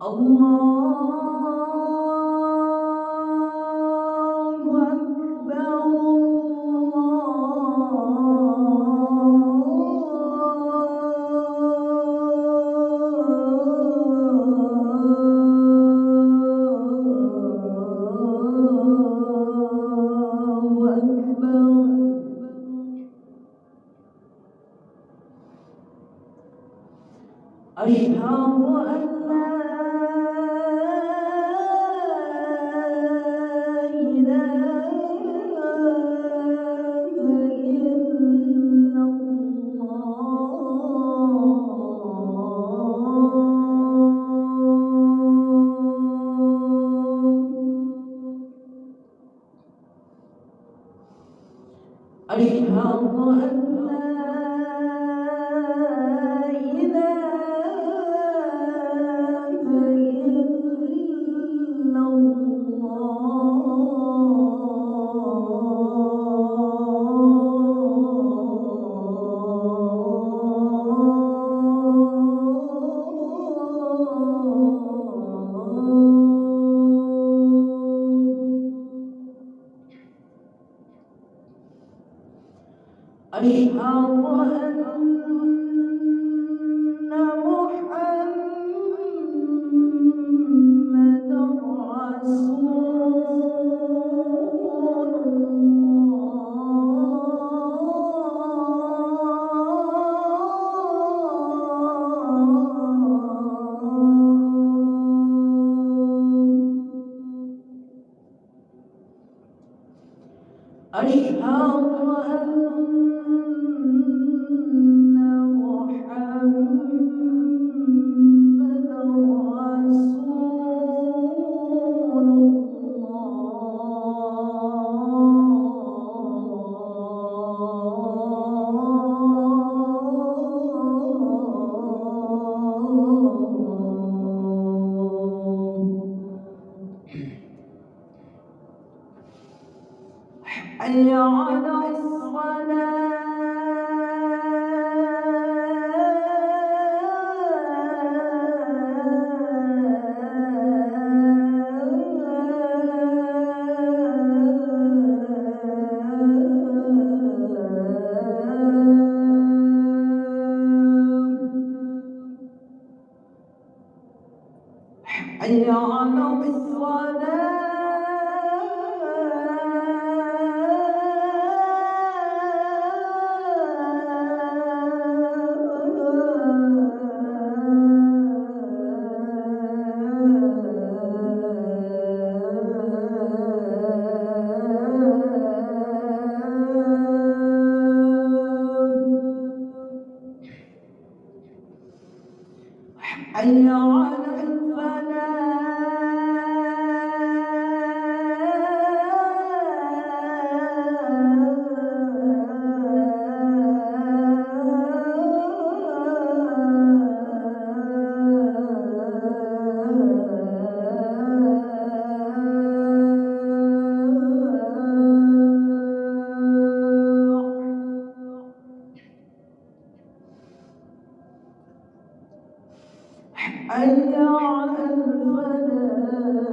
Allah أشهد أن لا إله أشهد أن محمد وأن محمد حي على الصلاة حي على الصلاة حي على أن على الملائكة